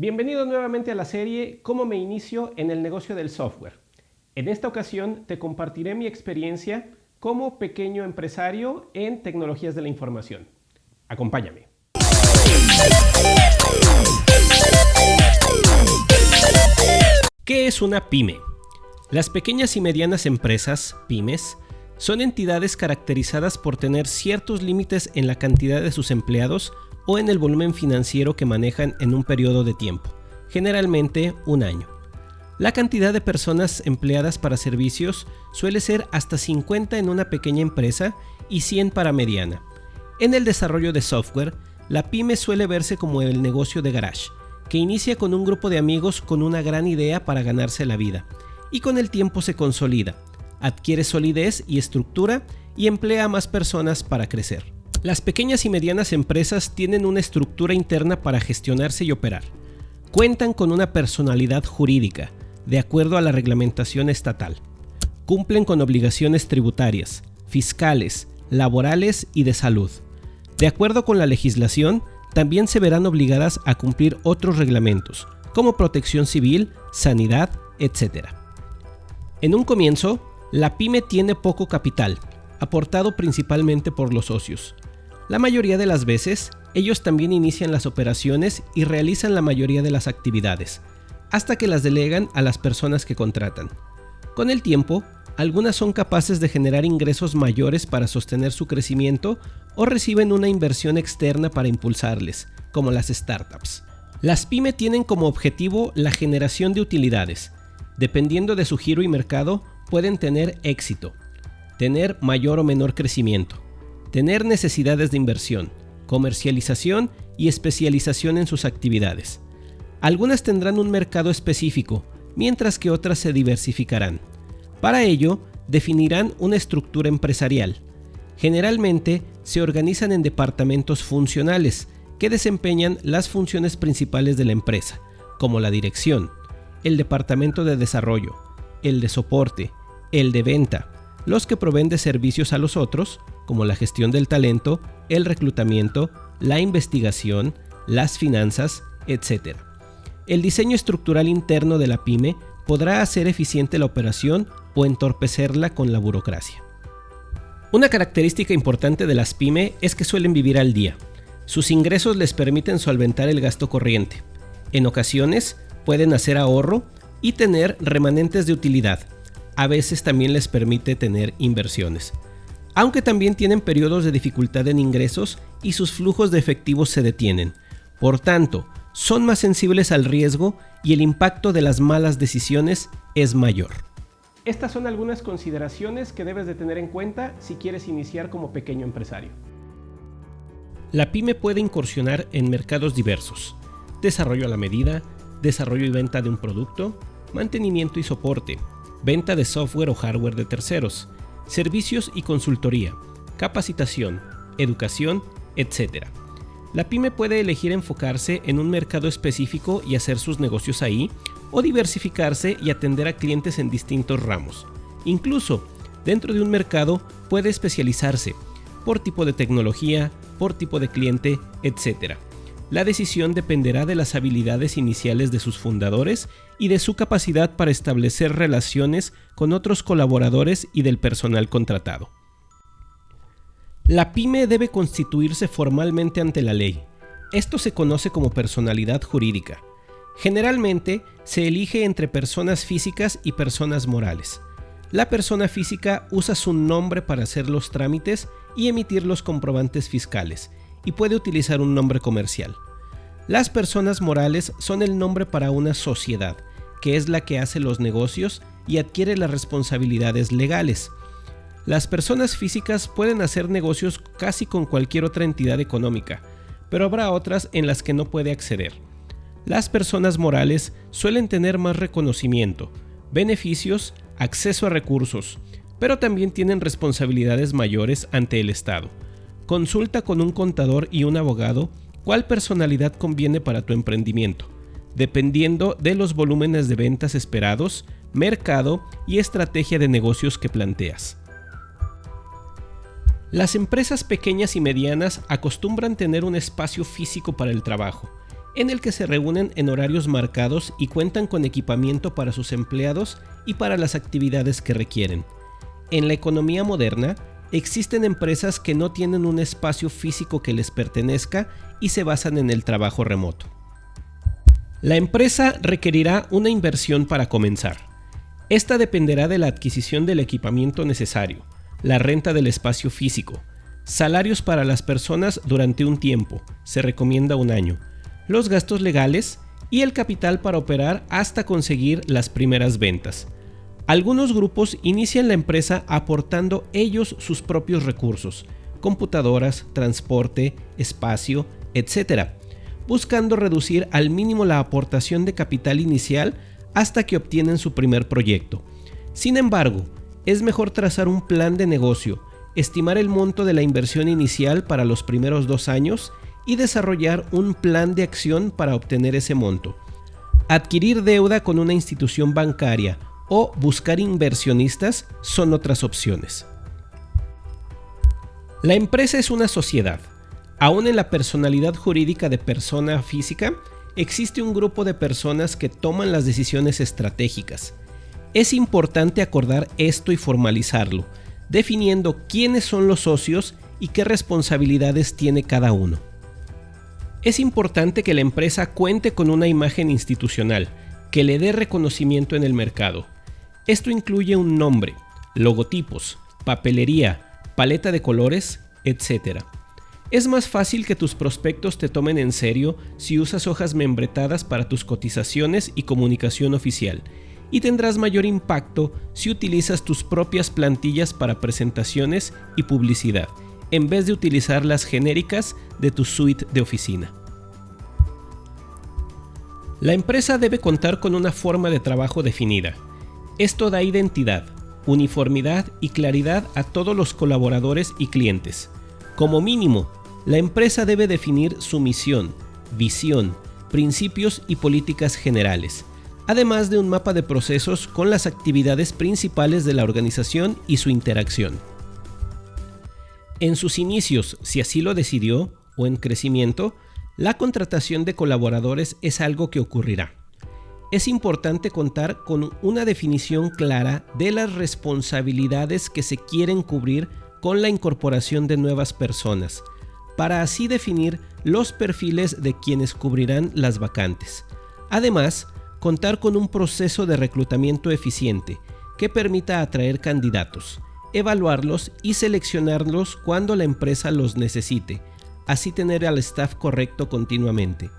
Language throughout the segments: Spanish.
Bienvenido nuevamente a la serie Cómo me inicio en el negocio del software. En esta ocasión te compartiré mi experiencia como pequeño empresario en tecnologías de la información. Acompáñame. ¿Qué es una pyme? Las pequeñas y medianas empresas, pymes, son entidades caracterizadas por tener ciertos límites en la cantidad de sus empleados o en el volumen financiero que manejan en un periodo de tiempo, generalmente un año. La cantidad de personas empleadas para servicios suele ser hasta 50 en una pequeña empresa y 100 para mediana. En el desarrollo de software, la pyme suele verse como el negocio de garage, que inicia con un grupo de amigos con una gran idea para ganarse la vida, y con el tiempo se consolida, adquiere solidez y estructura y emplea a más personas para crecer. Las pequeñas y medianas empresas tienen una estructura interna para gestionarse y operar. Cuentan con una personalidad jurídica, de acuerdo a la reglamentación estatal. Cumplen con obligaciones tributarias, fiscales, laborales y de salud. De acuerdo con la legislación, también se verán obligadas a cumplir otros reglamentos, como protección civil, sanidad, etc. En un comienzo, la pyme tiene poco capital, aportado principalmente por los socios. La mayoría de las veces, ellos también inician las operaciones y realizan la mayoría de las actividades, hasta que las delegan a las personas que contratan. Con el tiempo, algunas son capaces de generar ingresos mayores para sostener su crecimiento o reciben una inversión externa para impulsarles, como las startups. Las pyme tienen como objetivo la generación de utilidades. Dependiendo de su giro y mercado, pueden tener éxito, tener mayor o menor crecimiento, tener necesidades de inversión, comercialización y especialización en sus actividades. Algunas tendrán un mercado específico, mientras que otras se diversificarán. Para ello, definirán una estructura empresarial. Generalmente se organizan en departamentos funcionales que desempeñan las funciones principales de la empresa, como la dirección, el departamento de desarrollo, el de soporte, el de venta, los que proveen de servicios a los otros, como la gestión del talento, el reclutamiento, la investigación, las finanzas, etc. El diseño estructural interno de la pyme podrá hacer eficiente la operación o entorpecerla con la burocracia. Una característica importante de las pyme es que suelen vivir al día. Sus ingresos les permiten solventar el gasto corriente. En ocasiones pueden hacer ahorro y tener remanentes de utilidad. A veces también les permite tener inversiones. Aunque también tienen periodos de dificultad en ingresos y sus flujos de efectivos se detienen. Por tanto, son más sensibles al riesgo y el impacto de las malas decisiones es mayor. Estas son algunas consideraciones que debes de tener en cuenta si quieres iniciar como pequeño empresario. La pyme puede incursionar en mercados diversos, desarrollo a la medida, desarrollo y venta de un producto, mantenimiento y soporte, venta de software o hardware de terceros, servicios y consultoría, capacitación, educación, etc. La pyme puede elegir enfocarse en un mercado específico y hacer sus negocios ahí, o diversificarse y atender a clientes en distintos ramos. Incluso, dentro de un mercado puede especializarse por tipo de tecnología, por tipo de cliente, etc. La decisión dependerá de las habilidades iniciales de sus fundadores y de su capacidad para establecer relaciones con otros colaboradores y del personal contratado. La pyme debe constituirse formalmente ante la ley. Esto se conoce como personalidad jurídica. Generalmente se elige entre personas físicas y personas morales. La persona física usa su nombre para hacer los trámites y emitir los comprobantes fiscales, y puede utilizar un nombre comercial. Las personas morales son el nombre para una sociedad, que es la que hace los negocios y adquiere las responsabilidades legales. Las personas físicas pueden hacer negocios casi con cualquier otra entidad económica, pero habrá otras en las que no puede acceder. Las personas morales suelen tener más reconocimiento, beneficios, acceso a recursos, pero también tienen responsabilidades mayores ante el Estado. Consulta con un contador y un abogado cuál personalidad conviene para tu emprendimiento, dependiendo de los volúmenes de ventas esperados, mercado y estrategia de negocios que planteas. Las empresas pequeñas y medianas acostumbran tener un espacio físico para el trabajo. en el que se reúnen en horarios marcados y cuentan con equipamiento para sus empleados y para las actividades que requieren. En la economía moderna, existen empresas que no tienen un espacio físico que les pertenezca y se basan en el trabajo remoto. La empresa requerirá una inversión para comenzar. Esta dependerá de la adquisición del equipamiento necesario, la renta del espacio físico, salarios para las personas durante un tiempo, se recomienda un año, los gastos legales y el capital para operar hasta conseguir las primeras ventas. Algunos grupos inician la empresa aportando ellos sus propios recursos, computadoras, transporte, espacio, etc., buscando reducir al mínimo la aportación de capital inicial hasta que obtienen su primer proyecto. Sin embargo, es mejor trazar un plan de negocio, estimar el monto de la inversión inicial para los primeros dos años y desarrollar un plan de acción para obtener ese monto. Adquirir deuda con una institución bancaria o buscar inversionistas son otras opciones. La empresa es una sociedad. Aún en la personalidad jurídica de persona física, existe un grupo de personas que toman las decisiones estratégicas. Es importante acordar esto y formalizarlo, definiendo quiénes son los socios y qué responsabilidades tiene cada uno. Es importante que la empresa cuente con una imagen institucional que le dé reconocimiento en el mercado. Esto incluye un nombre, logotipos, papelería, paleta de colores, etc. Es más fácil que tus prospectos te tomen en serio si usas hojas membretadas para tus cotizaciones y comunicación oficial, y tendrás mayor impacto si utilizas tus propias plantillas para presentaciones y publicidad, en vez de utilizar las genéricas de tu suite de oficina. La empresa debe contar con una forma de trabajo definida. Esto da identidad, uniformidad y claridad a todos los colaboradores y clientes. Como mínimo, la empresa debe definir su misión, visión, principios y políticas generales, además de un mapa de procesos con las actividades principales de la organización y su interacción. En sus inicios, si así lo decidió, o en crecimiento, la contratación de colaboradores es algo que ocurrirá. Es importante contar con una definición clara de las responsabilidades que se quieren cubrir con la incorporación de nuevas personas, para así definir los perfiles de quienes cubrirán las vacantes. Además, contar con un proceso de reclutamiento eficiente que permita atraer candidatos, evaluarlos y seleccionarlos cuando la empresa los necesite, así tener al staff correcto continuamente.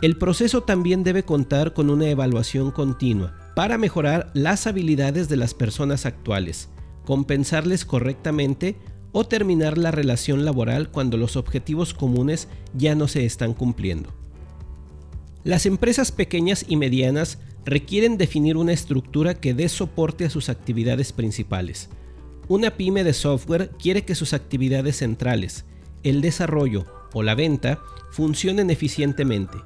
El proceso también debe contar con una evaluación continua para mejorar las habilidades de las personas actuales, compensarles correctamente o terminar la relación laboral cuando los objetivos comunes ya no se están cumpliendo. Las empresas pequeñas y medianas requieren definir una estructura que dé soporte a sus actividades principales. Una pyme de software quiere que sus actividades centrales, el desarrollo o la venta, funcionen eficientemente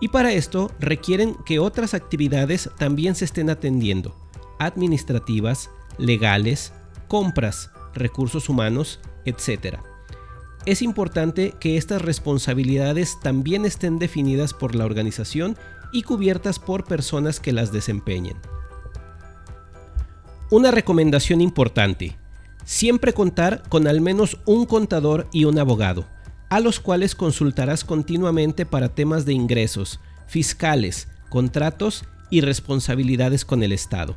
y para esto requieren que otras actividades también se estén atendiendo, administrativas, legales, compras, recursos humanos, etc. Es importante que estas responsabilidades también estén definidas por la organización y cubiertas por personas que las desempeñen. Una recomendación importante. Siempre contar con al menos un contador y un abogado, a los cuales consultarás continuamente para temas de ingresos, fiscales, contratos y responsabilidades con el Estado.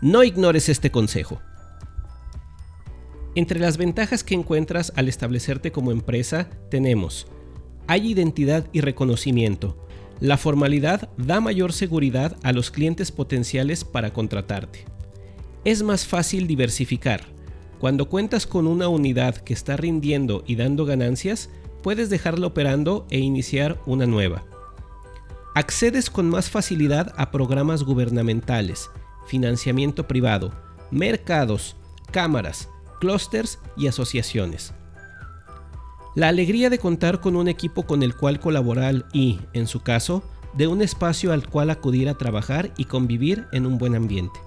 No ignores este consejo. Entre las ventajas que encuentras al establecerte como empresa tenemos, hay identidad y reconocimiento. La formalidad da mayor seguridad a los clientes potenciales para contratarte. Es más fácil diversificar. Cuando cuentas con una unidad que está rindiendo y dando ganancias, puedes dejarla operando e iniciar una nueva. Accedes con más facilidad a programas gubernamentales, financiamiento privado, mercados, cámaras, clústeres y asociaciones. La alegría de contar con un equipo con el cual colaborar y, en su caso, de un espacio al cual acudir a trabajar y convivir en un buen ambiente.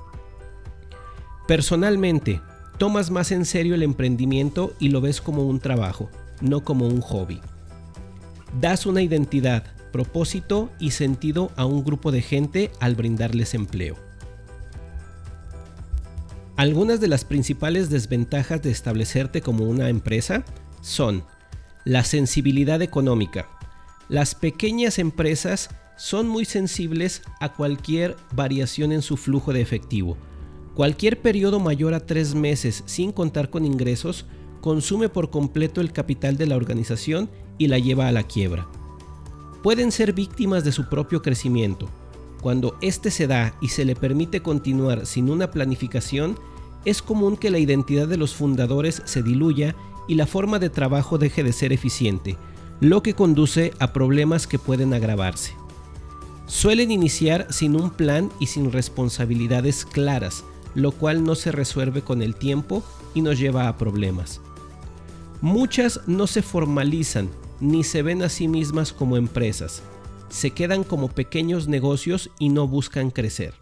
Personalmente, tomas más en serio el emprendimiento y lo ves como un trabajo, no como un hobby. Das una identidad, propósito y sentido a un grupo de gente al brindarles empleo. Algunas de las principales desventajas de establecerte como una empresa son la sensibilidad económica. Las pequeñas empresas son muy sensibles a cualquier variación en su flujo de efectivo. Cualquier periodo mayor a tres meses sin contar con ingresos consume por completo el capital de la organización y la lleva a la quiebra. Pueden ser víctimas de su propio crecimiento. Cuando éste se da y se le permite continuar sin una planificación, es común que la identidad de los fundadores se diluya y la forma de trabajo deje de ser eficiente, lo que conduce a problemas que pueden agravarse. Suelen iniciar sin un plan y sin responsabilidades claras, lo cual no se resuelve con el tiempo y nos lleva a problemas. Muchas no se formalizan ni se ven a sí mismas como empresas, se quedan como pequeños negocios y no buscan crecer.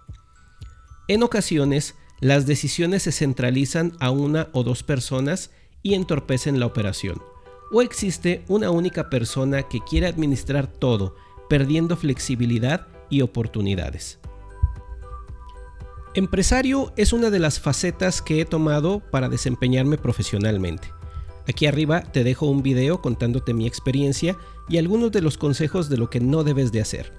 En ocasiones, las decisiones se centralizan a una o dos personas y entorpecen la operación. O existe una única persona que quiere administrar todo, perdiendo flexibilidad y oportunidades. Empresario es una de las facetas que he tomado para desempeñarme profesionalmente. Aquí arriba te dejo un video contándote mi experiencia y algunos de los consejos de lo que no debes de hacer.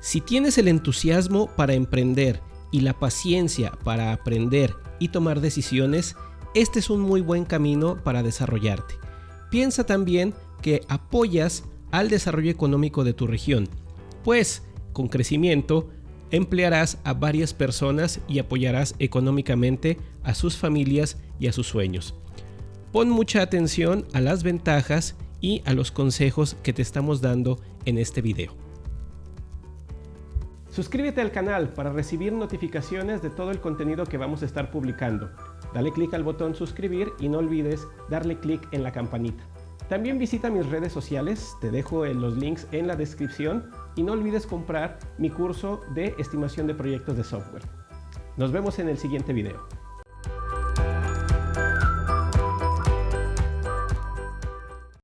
Si tienes el entusiasmo para emprender y la paciencia para aprender y tomar decisiones, este es un muy buen camino para desarrollarte. Piensa también que apoyas al desarrollo económico de tu región, pues con crecimiento emplearás a varias personas y apoyarás económicamente a sus familias y a sus sueños. Pon mucha atención a las ventajas y a los consejos que te estamos dando en este video. Suscríbete al canal para recibir notificaciones de todo el contenido que vamos a estar publicando. Dale clic al botón suscribir y no olvides darle clic en la campanita. También visita mis redes sociales, te dejo los links en la descripción y no olvides comprar mi curso de estimación de proyectos de software. Nos vemos en el siguiente video.